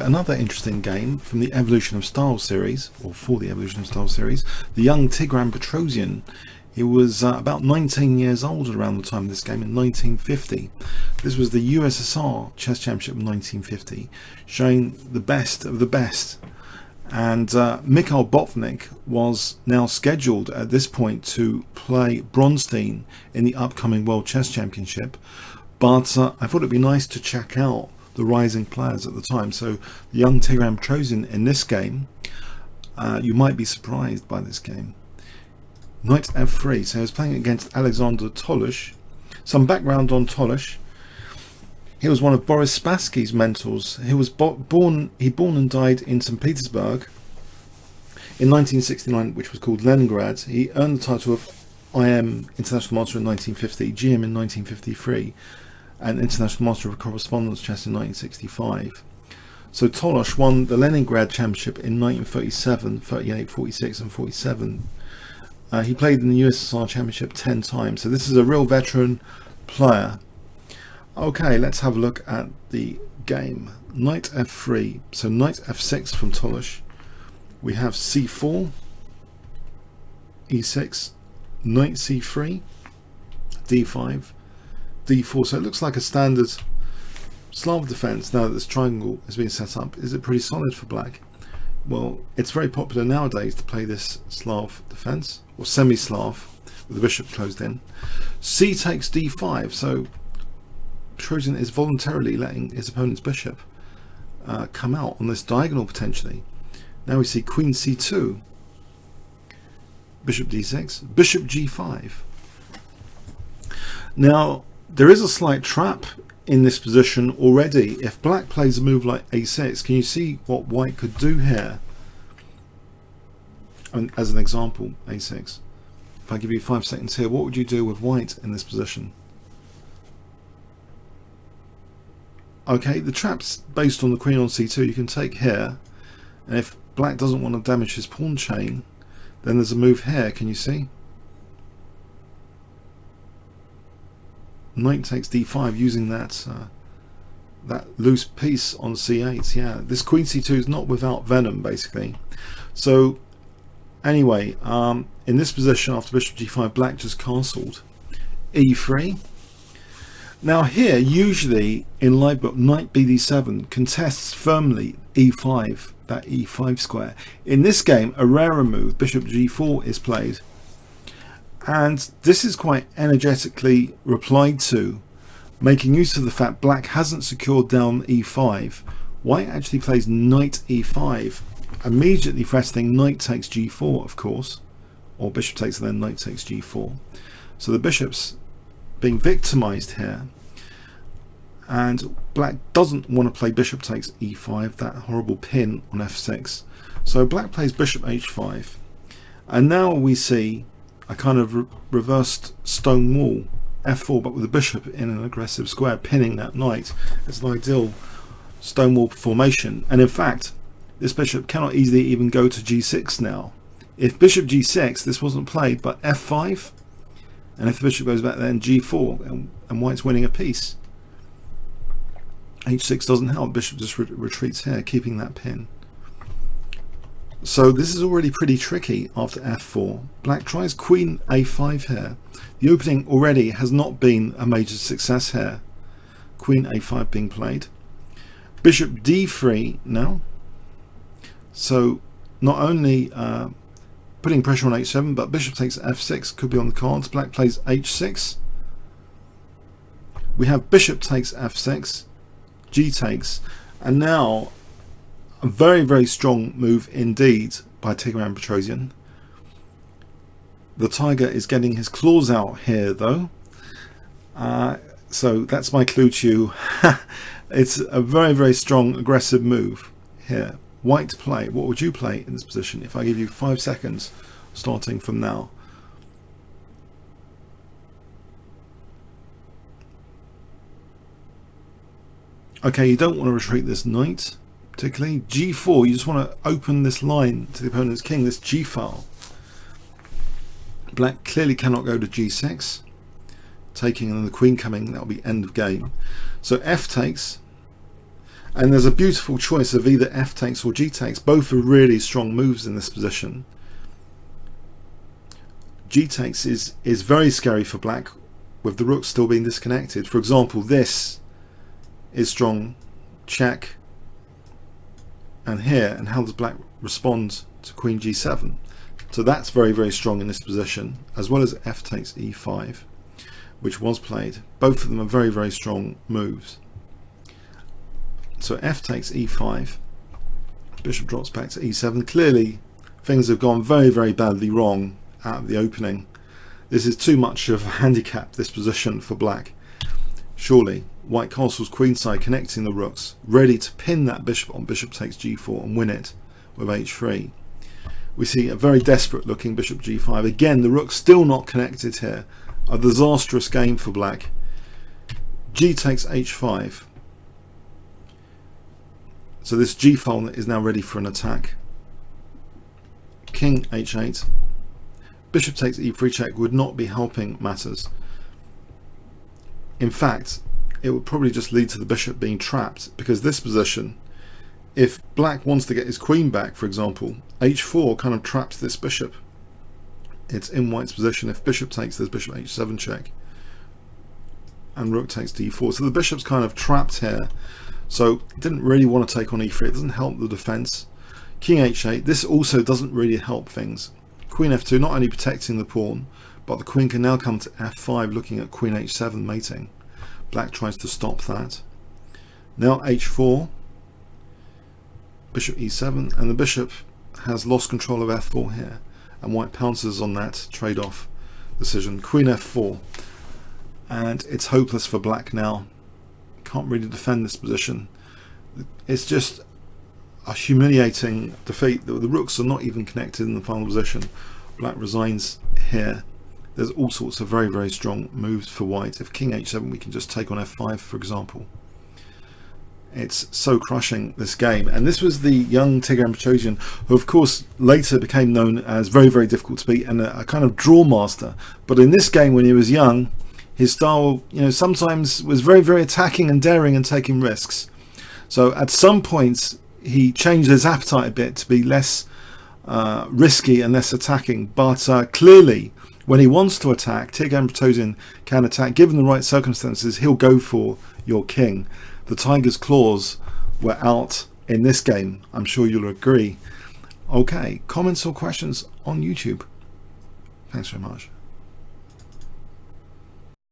another interesting game from the Evolution of Style series, or for the Evolution of Style series, the young Tigran Petrosian. He was uh, about 19 years old around the time of this game in 1950. This was the USSR Chess Championship in 1950, showing the best of the best. And uh, Mikhail Botvinnik was now scheduled at this point to play Bronstein in the upcoming World Chess Championship. But uh, I thought it'd be nice to check out the rising players at the time. So the young Tigran Petrosian in this game, uh, you might be surprised by this game. Knight f3. So he was playing against Alexander Tolush. Some background on Tolush. He was one of Boris Spassky's mentors. He was born he born and died in St. Petersburg in 1969, which was called Leningrad. He earned the title of IM International Master in 1950, GM in 1953, and International Master of Correspondence Chess in 1965. So Tolush won the Leningrad Championship in 1937, 38, 46 and 47 uh, he played in the USSR Championship 10 times, so this is a real veteran player. Okay, let's have a look at the game. Knight f3, so knight f6 from Tolush. We have c4, e6, knight c3, d5, d4. So it looks like a standard Slav defense now that this triangle has been set up. Is it pretty solid for black? Well, it's very popular nowadays to play this Slav defense or semi-Slav with the bishop closed in. C takes d5, so Tigran is voluntarily letting his opponent's bishop uh, come out on this diagonal potentially. Now we see queen c2, bishop d6, bishop g5. Now there is a slight trap in this position already. If black plays a move like a6, can you see what white could do here? And as an example, a6. If I give you five seconds here, what would you do with white in this position? Okay, the trap's based on the queen on c2. You can take here, and if black doesn't want to damage his pawn chain, then there's a move here, can you see? Knight takes d5 using that uh, that loose piece on c8. Yeah, this queen c2 is not without venom, basically. So Anyway, um, in this position after bishop g5, black just castled e3. Now here, usually in live book, knight bd7 contests firmly e5, that e5 square. In this game, a rarer move, bishop g4 is played. And this is quite energetically replied to, making use of the fact black hasn't secured down e5. White actually plays knight e5 immediately threatening knight takes g4 of course or bishop takes then knight takes g4 so the bishop's being victimized here. And black doesn't want to play bishop takes e5 that horrible pin on f6 so black plays bishop h5 and now we see a kind of re reversed stone wall f4 but with a bishop in an aggressive square pinning that knight it's an ideal stone wall formation and in fact this bishop cannot easily even go to g6 now. If bishop g6, this wasn't played, but f5, and if the bishop goes back then g4, and, and white's winning a piece. h6 doesn't help, bishop just re retreats here, keeping that pin. So this is already pretty tricky after f4. Black tries queen a5 here. The opening already has not been a major success here. Queen a5 being played. Bishop d3 now. So not only uh, putting pressure on h7, but bishop takes f6 could be on the cards. Black plays h6. We have bishop takes f6, g takes, and now a very, very strong move indeed by Tigran Petrosian. The tiger is getting his claws out here though. Uh, so that's my clue to you. it's a very, very strong aggressive move here white play, what would you play in this position if I give you five seconds starting from now? Okay, you don't want to retreat this knight, particularly. g4, you just want to open this line to the opponent's king, this g file. Black clearly cannot go to g6, taking and then the queen coming, that'll be end of game. So f takes, And there's a beautiful choice of either f takes or g takes. Both are really strong moves in this position. g takes is, is very scary for black with the rook still being disconnected. For example, this is strong check and here and how does black respond to queen g7 so that's very very strong in this position as well as f takes e5 which was played. Both of them are very very strong moves. So f takes e5 bishop drops back to e7 clearly things have gone very very badly wrong at the opening. This is too much of a handicap this position for black. Surely white castle's queenside connecting the rooks ready to pin that bishop on bishop takes g4 and win it with h3 we see a very desperate looking bishop g5 again the rook still not connected here. A disastrous game for black. G takes h5 so this g file is now ready for an attack. King h8 bishop takes e3 check would not be helping matters. In fact it would probably just lead to the bishop being trapped because this position if black wants to get his queen back for example h4 kind of traps this bishop. It's in white's position. If bishop takes there's bishop h7 check and rook takes d4 so the bishop's kind of trapped here. So didn't really want to take on e3 it doesn't help the defense. King h8 this also doesn't really help things. Queen f2 not only protecting the pawn but the queen can now come to f5 looking at queen h7 mating black tries to stop that. Now h4 bishop e7 and the bishop has lost control of f4 here and white pounces on that trade-off decision. Queen f4 and it's hopeless for black now. Can't really defend this position. It's just a humiliating defeat. The, the rooks are not even connected in the final position. Black resigns here there's all sorts of very very strong moves for white. If king h7 we can just take on f5 for example. It's so crushing this game. And this was the young Tigran Petrosian who of course later became known as very very difficult to beat and a, a, kind of draw master. But in this game when he was young his style you know sometimes was very very attacking and daring and taking risks. So at some points he changed his appetite a bit to be less uh, risky and less attacking. But uh, clearly when he wants to attack Tigran Petrosian can attack given the right circumstances he'll go for your king the Tiger's claws were out in this game. I'm sure you'll agree. Okay, comments or questions on YouTube? Thanks very much.